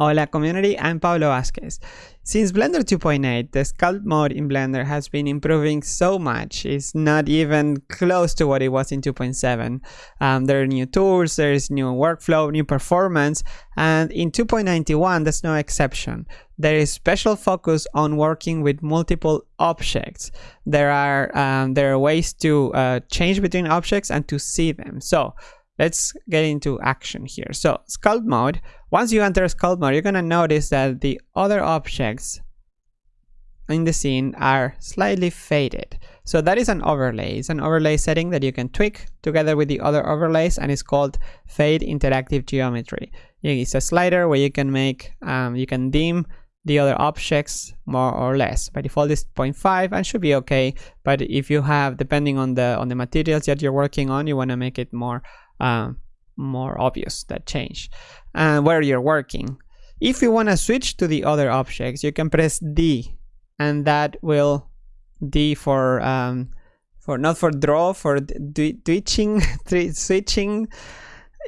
Hola community, I'm Pablo Vazquez. Since Blender 2.8, the sculpt mode in Blender has been improving so much. It's not even close to what it was in 2.7. Um, there are new tools, there's new workflow, new performance, and in 2.91 that's no exception. There is special focus on working with multiple objects. There are um, there are ways to uh, change between objects and to see them. So let's get into action here. So sculpt mode, once you enter sculpt mode, you're gonna notice that the other objects in the scene are slightly faded. So that is an overlay. It's an overlay setting that you can tweak together with the other overlays and it's called Fade Inactive Geometry. It's a slider where you can make, um, you can dim the other objects more or less by default is 0.5 and should be okay but if you have depending on the on the materials that you're working on you want to make it more uh, more obvious that change and where you're working. If you want to switch to the other objects, you can press D and that will D for um, for not for draw for twitching switching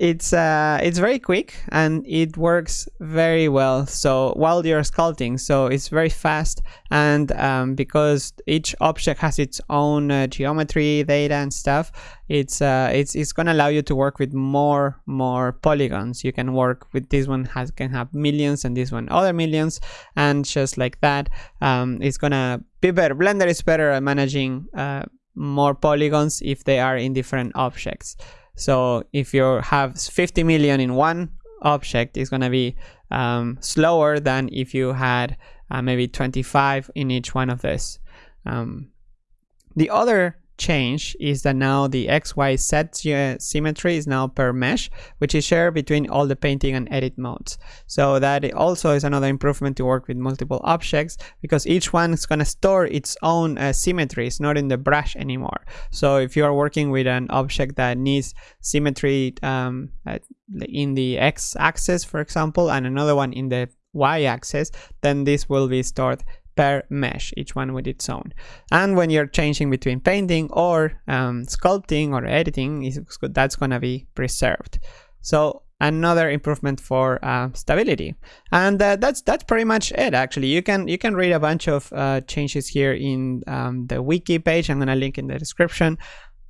it's uh, it's very quick and it works very well. So while you're sculpting so it's very fast and um, because each object has its own uh, geometry data and stuff it's uh, it's it's gonna allow you to work with more more polygons. You can work with this one has can have millions and this one other millions. And just like that um, it's gonna be better. Blender is better at managing uh, more polygons if they are in different objects so if you have 50 million in one object, it's going to be um, slower than if you had uh, maybe 25 in each one of this. Um, the other change is that now the XYZ symmetry is now per mesh, which is shared between all the painting and edit modes. So that also is another improvement to work with multiple objects because each one is going to store its own uh, symmetry. It's not in the brush anymore. So if you are working with an object that needs symmetry um, in the X axis, for example, and another one in the Y axis, then this will be stored per mesh, each one with its own. And when you're changing between painting or um, sculpting or editing, that's gonna be preserved. So another improvement for uh, stability and uh, that's that's pretty much it actually you can you can read a bunch of uh, changes here in um, the wiki page i'm gonna link in the description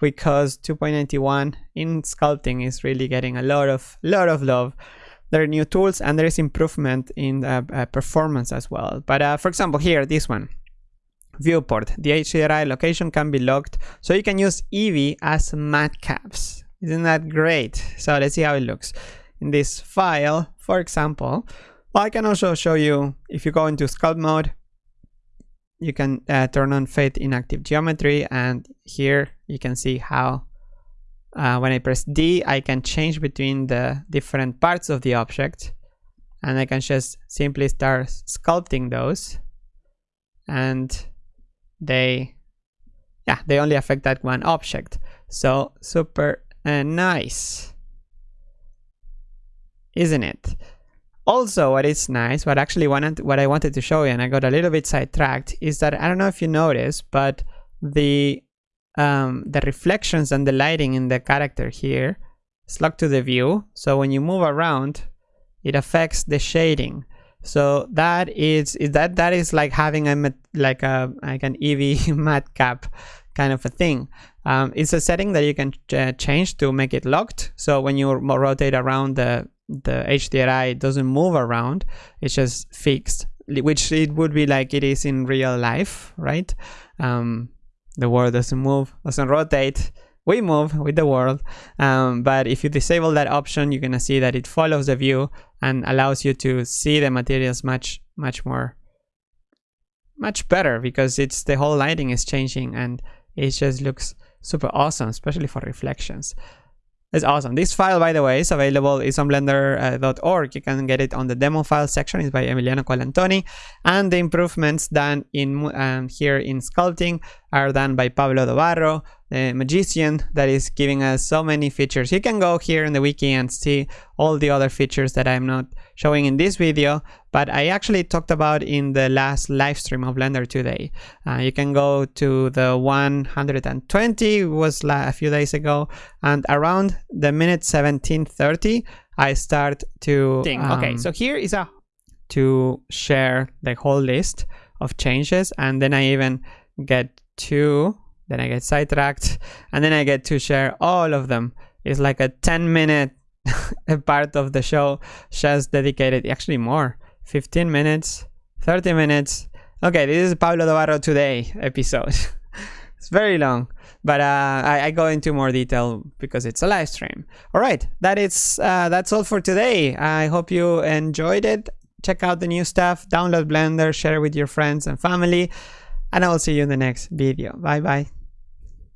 because 2.91 in sculpting is really getting a lot of lot of love there are new tools and there is improvement in uh, uh, performance as well. But uh, for example, here, this one, viewport, the HDRI location can be locked. So you can use Eevee as matcaps. Isn't that great? So let's see how it looks. In this file, for example, well, I can also show you, if you go into sculpt mode, you can uh, turn on fade inactive geometry and here you can see how uh, when I press D, I can change between the different parts of the object and I can just simply start sculpting those and they yeah they only affect that one object. So super uh, nice isn't it? Also what is nice what actually wanted what i wanted to show you and i got a little bit sidetracked is that i don't know if you noticed but the um, the reflections and the lighting in the character here is locked to the view. So when you move around, it affects the shading. So that is, is that that is like having a like a like an Eevee matcap kind of a thing. Um, it's a setting that you can uh, change to make it locked. So when you rotate around the the HDRI, it doesn't move around. It's just fixed, which it would be like it is in real life, right? Um, the world doesn't move, doesn't rotate. We move with the world. Um, but if you disable that option, you're gonna see that it follows the view and allows you to see the materials much, much more, much better because it's the whole lighting is changing and it just looks super awesome, especially for reflections. It's awesome. This file, by the way, is available. It's on blender.org. Uh, you can get it on the demo file section. It's by Emiliano Colantoni. And the improvements done in um, here in sculpting are done by Pablo Dobarro, the magician that is giving us so many features. You can go here in the wiki and see all the other features that I'm not showing in this video, but I actually talked about in the last live stream of Blender today. Uh, you can go to the 120 was a few days ago, and around the minute 1730, I start to. Um, okay, so here is a to share the whole list of changes and then I even get to then I get sidetracked and then I get to share all of them. It's like a 10 minute part of the show just dedicated actually more 15 minutes 30 minutes. Okay this is Pablo Dobarro today episode. It's very long but uh, I, I, go into more detail because it's a live stream. All right that is uh, that's all for today. I hope you enjoyed it. Check out the new stuff. Download blender. Share it with your friends and family and I will see you in the next video. Bye bye